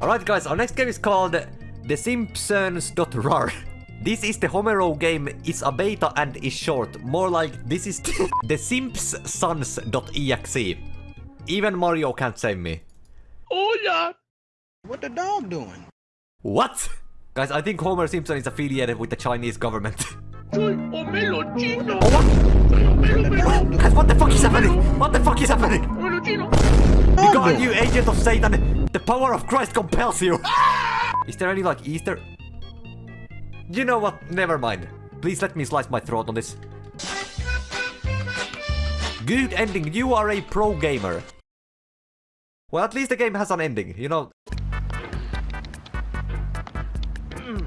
Alright guys, our next game is called The Simpsons.rar. This is the Homero game, it's a beta and is short. More like, this is the Simpsons.exe. Even Mario can't save me. Hola! What the dog doing? What? Guys, I think Homer Simpson is affiliated with the Chinese government. Homero oh, what? Soy Homero Chino! Guys, what the fuck is happening? What the fuck is happening? Homero Chino! You God, you agent of Satan! The power of Christ compels you! Ah! Is there any, like, Easter? You know what? Never mind. Please let me slice my throat on this. Good ending. You are a pro gamer. Well, at least the game has an ending, you know. Mm.